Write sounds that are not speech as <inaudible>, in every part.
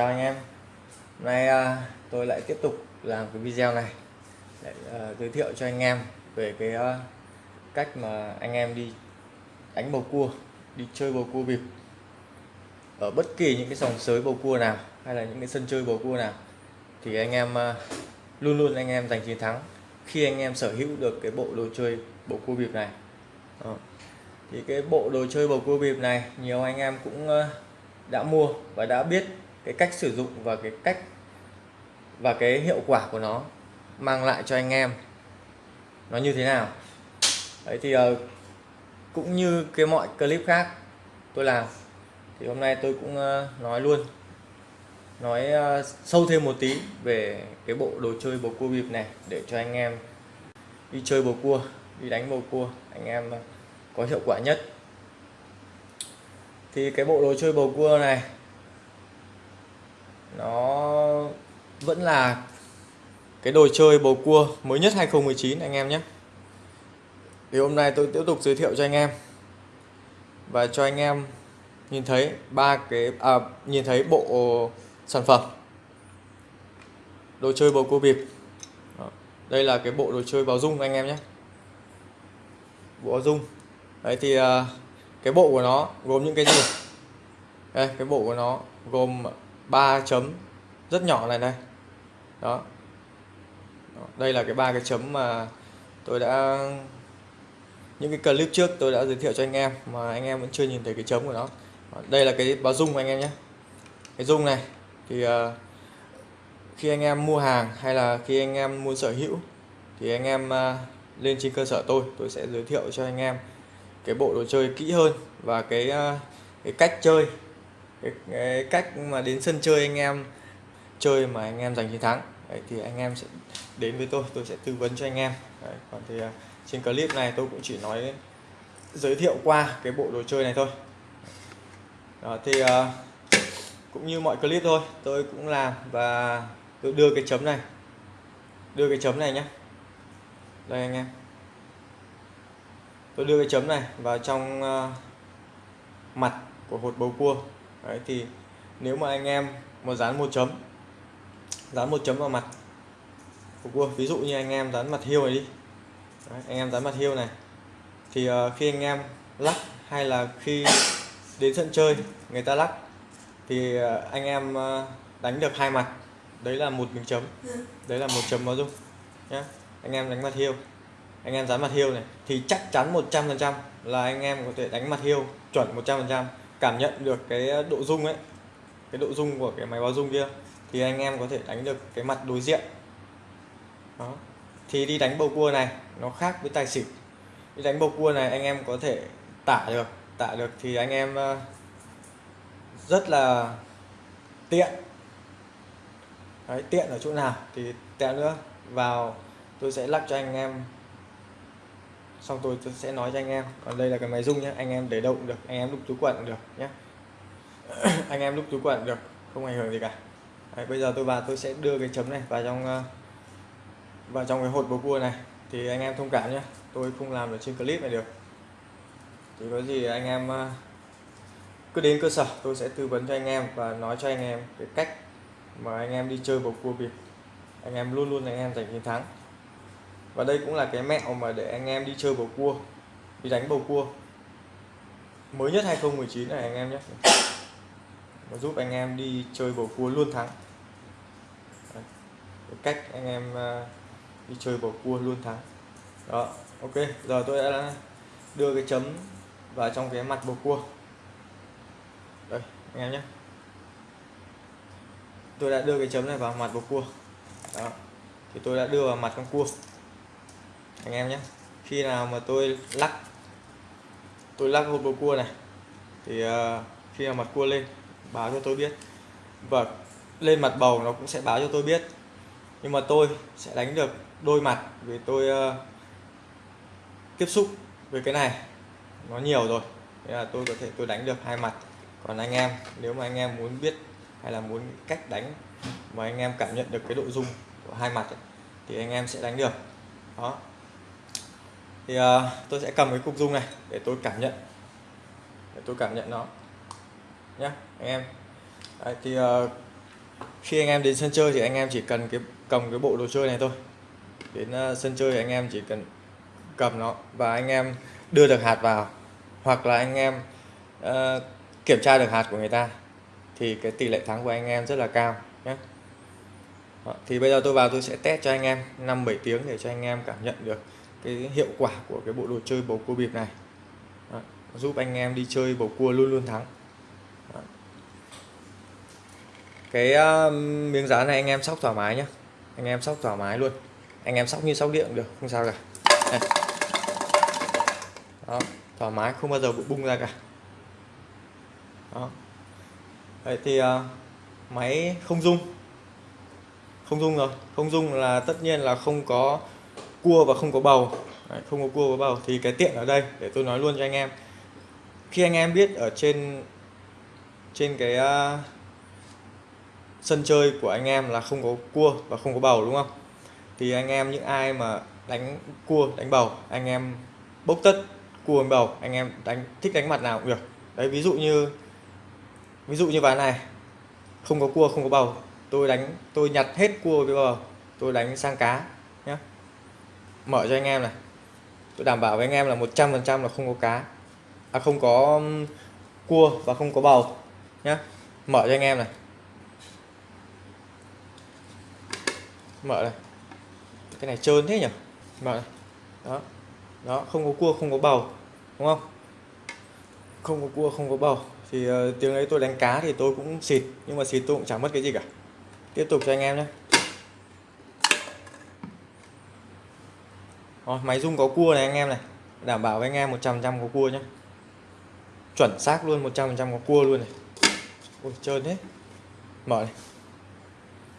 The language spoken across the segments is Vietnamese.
chào anh em. Hôm nay à, tôi lại tiếp tục làm cái video này để à, giới thiệu cho anh em về cái à, cách mà anh em đi đánh bầu cua đi chơi bầu cua bịp ở bất kỳ những cái dòng sới bầu cua nào hay là những cái sân chơi bầu cua nào thì anh em à, luôn luôn anh em giành chiến thắng khi anh em sở hữu được cái bộ đồ chơi bầu cua bịp này. Thì cái bộ đồ chơi bầu cua bịp này nhiều anh em cũng à, đã mua và đã biết cái cách sử dụng và cái cách và cái hiệu quả của nó mang lại cho anh em nó như thế nào. Đấy thì uh, cũng như cái mọi clip khác tôi làm thì hôm nay tôi cũng uh, nói luôn nói uh, sâu thêm một tí về cái bộ đồ chơi bầu cua bịp này để cho anh em đi chơi bầu cua đi đánh bầu cua anh em có hiệu quả nhất. Thì cái bộ đồ chơi bầu cua này nó vẫn là cái đồ chơi bầu cua mới nhất 2019 anh em nhé. Thì hôm nay tôi tiếp tục giới thiệu cho anh em. Và cho anh em nhìn thấy ba cái à, nhìn thấy bộ sản phẩm. Đồ chơi bầu cua bịp đây là cái bộ đồ chơi báo dung anh em nhé. Bộ báo dung. Đấy thì à, cái bộ của nó gồm những cái gì? Đây cái bộ của nó gồm ba chấm. Rất nhỏ này đây đó. Đây là cái ba cái chấm mà tôi đã những cái clip trước tôi đã giới thiệu cho anh em mà anh em vẫn chưa nhìn thấy cái chấm của nó. Đây là cái báo dung anh em nhé. Cái dung này thì uh, khi anh em mua hàng hay là khi anh em muốn sở hữu thì anh em uh, lên trên cơ sở tôi tôi sẽ giới thiệu cho anh em cái bộ đồ chơi kỹ hơn và cái uh, cái cách chơi cái, cái cách mà đến sân chơi anh em chơi mà anh em giành chiến thắng. Đấy, thì anh em sẽ đến với tôi tôi sẽ tư vấn cho anh em. Đấy, còn thì à, trên clip này tôi cũng chỉ nói giới thiệu qua cái bộ đồ chơi này thôi. Đó, thì uh, cũng như mọi clip thôi tôi cũng làm và tôi đưa cái chấm này. Đưa cái chấm này nhé đây anh em. Tôi đưa cái chấm này vào trong uh, mặt của hột bầu cua đấy thì nếu mà anh em mà dán một chấm dán một chấm vào mặt của cua ví dụ như anh em dán mặt hiêu này đi. Đấy, anh em dán mặt hiêu này thì uh, khi anh em lắc hay là khi đến sân chơi người ta lắc thì uh, anh em uh, đánh được hai mặt đấy là một miếng chấm đấy là một chấm báo dung nhé anh em đánh mặt hiêu anh em dán mặt hiêu này thì chắc chắn 100% là anh em có thể đánh mặt hiêu chuẩn 100% cảm nhận được cái độ rung ấy cái độ rung của cái máy báo rung kia thì anh em có thể đánh được cái mặt đối diện. Đó. Thì đi đánh bầu cua này nó khác với tài xỉu. Đi đánh bầu cua này anh em có thể tả được tả được thì anh em ờ, rất là tiện. Đấy, tiện ở chỗ nào thì tẹo nữa. Vào tôi sẽ lắc cho anh em xong tôi, tôi sẽ nói cho anh em. Còn đây là cái máy rung nhé anh em để đâu cũng được anh em đúc túi quần cũng được nhé <clears throat> anh em đúc túi quần được không ảnh hưởng gì cả. Đấy, bây giờ tôi vào tôi sẽ đưa cái chấm này vào trong ờ, vào trong cái hột bầu cua này. Thì anh em thông cảm nhé tôi không làm được trên clip này được. Thì có gì anh em ờ, cứ đến cơ sở tôi sẽ tư vấn cho anh em và nói cho anh em cái cách mà anh em đi chơi bầu cua bịp anh em luôn luôn anh em giành chiến thắng và đây cũng là cái mẹo mà để anh em đi chơi bầu cua, đi đánh bầu cua. Mới nhất 2019 này anh em nhé. Nó giúp anh em đi chơi bầu cua luôn thắng. Đấy. cách anh em à, đi chơi bầu cua luôn thắng. Đó, ok, giờ tôi đã đưa cái chấm vào trong cái mặt bầu cua. Đây, anh em nhé. Tôi đã đưa cái chấm này vào mặt bầu cua. Đó, thì tôi đã đưa vào mặt con cua anh em nhé. Khi nào mà tôi lắc tôi lắc hộp bầu cua này thì uh, khi nào mặt cua lên báo cho tôi biết. Và lên mặt bầu nó cũng sẽ báo cho tôi biết. Nhưng mà tôi sẽ đánh được đôi mặt vì tôi uh, tiếp xúc với cái này. Nó nhiều rồi nên là tôi có thể tôi đánh được hai mặt. Còn anh em nếu mà anh em muốn biết hay là muốn cách đánh mà anh em cảm nhận được cái độ dung của hai mặt ấy, thì anh em sẽ đánh được. Đó thì uh, tôi sẽ cầm cái cục dung này để tôi cảm nhận. Để tôi cảm nhận nó. Nhé anh em. Đấy, thì uh, khi anh em đến sân chơi thì anh em chỉ cần cái cầm cái bộ đồ chơi này thôi. Đến uh, sân chơi thì anh em chỉ cần cầm nó và anh em đưa được hạt vào. Hoặc là anh em uh, kiểm tra được hạt của người ta thì cái tỷ lệ thắng của anh em rất là cao nhé Đó, thì bây giờ tôi vào tôi sẽ test cho anh em 5 7 tiếng để cho anh em cảm nhận được cái hiệu quả của cái bộ đồ chơi bầu cua bịp này. Đó, giúp anh em đi chơi bầu cua luôn luôn thắng. Đó. cái uh, miếng dán này anh em sóc thoải mái nhé anh em sóc thoải mái luôn. Anh em sóc như sóc điện được không sao cả. Đây. Đó, thoải mái không bao giờ bị bung ra cả. Đó. Đấy thì uh, máy không dung không dung rồi. Không dung là tất nhiên là không có cua và không có bầu. Đấy, không có cua và bầu. Thì cái tiện ở đây để tôi nói luôn cho anh em. Khi anh em biết ở trên trên cái uh, sân chơi của anh em là không có cua và không có bầu đúng không? Thì anh em những ai mà đánh cua đánh bầu anh em bốc tất cua bầu anh em đánh thích đánh mặt nào cũng được. Đấy ví dụ như ví dụ như ván này không có cua không có bầu. Tôi đánh tôi nhặt hết cua với bầu tôi đánh sang cá mở cho anh em này. Tôi đảm bảo với anh em là 100% là không có cá. À không có cua và không có bầu. Nhé mở cho anh em này. Mở này. Cái này trơn thế nhỉ? Mở này. Đó. Đó không có cua không có bầu. Đúng không? Không có cua không có bầu. Thì uh, tiếng ấy tôi đánh cá thì tôi cũng xịt nhưng mà xịt tôi cũng chẳng mất cái gì cả. Tiếp tục cho anh em nhé Rồi, máy rung có cua này anh em này. Đảm bảo với anh em 100% có cua nhé chuẩn xác luôn 100% có cua luôn này. Ôi, trơn thế. Mở này.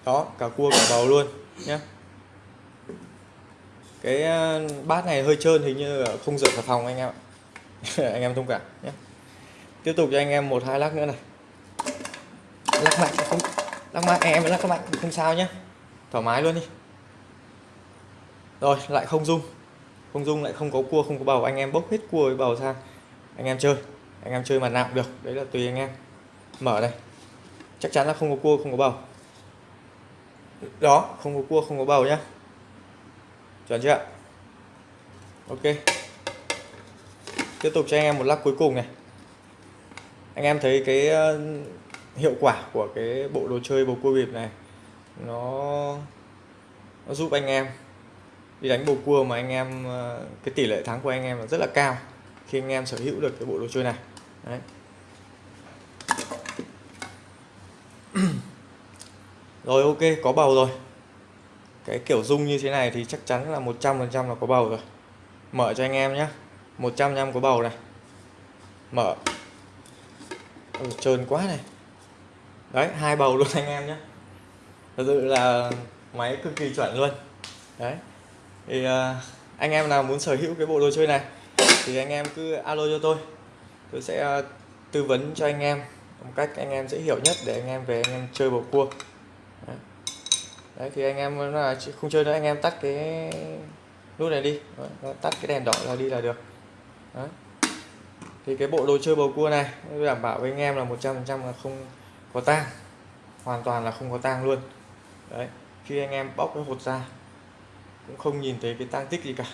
Đó cả cua cả bầu luôn nhé cái ờ, bát này hơi trơn hình như không rửa cả phòng anh em ạ. <laughs> Anh em thông cảm nhé tiếp tục cho anh em một hai lắc nữa này. Lắc mạnh không lắc mạnh em lắc mạnh không sao nhé thoải mái luôn đi. Rồi lại không dung không dung lại không có cua, không có bầu. Anh em bốc hết cua với bầu sang anh em chơi. Anh em chơi mặt nào cũng được. Đấy là tùy anh em. Mở đây. Chắc chắn là không có cua, không có bầu. Đó, không có cua, không có bầu nhá. Chuẩn chưa? Ok. Tiếp tục cho anh em một lắc cuối cùng này. Anh em thấy cái ờ, hiệu quả của cái bộ đồ chơi bầu cua bịp này, nó nó giúp anh em đi đánh bầu cua mà anh em ờ, cái tỷ lệ thắng của anh em là rất là cao khi anh em sở hữu được cái bộ đồ chơi này. Đấy. <clears throat> rồi ok có bầu rồi. Cái kiểu dung như thế này thì chắc chắn là 100% là có bầu rồi. Mở cho anh em nhé 100 trăm có bầu này. Mở. Ừ, trơn quá này. Đấy hai bầu luôn anh em nhé thật sự là máy cực kỳ chuẩn luôn. Đấy thì anh em nào muốn sở hữu cái bộ đồ chơi này thì anh em cứ alo cho tôi tôi sẽ tư vấn cho anh em một cách anh em dễ hiểu nhất để anh em về anh em chơi bầu cua đấy, đấy thì anh em là không chơi nữa anh em tắt cái nút này đi đấy, tắt cái đèn đỏ là đi là được đấy. thì cái bộ đồ chơi bầu cua này tôi đảm bảo với anh em là 100% là không có tang hoàn toàn là không có tang luôn đấy khi anh em bóc cái hột ra cũng không nhìn thấy cái tang tích gì cả.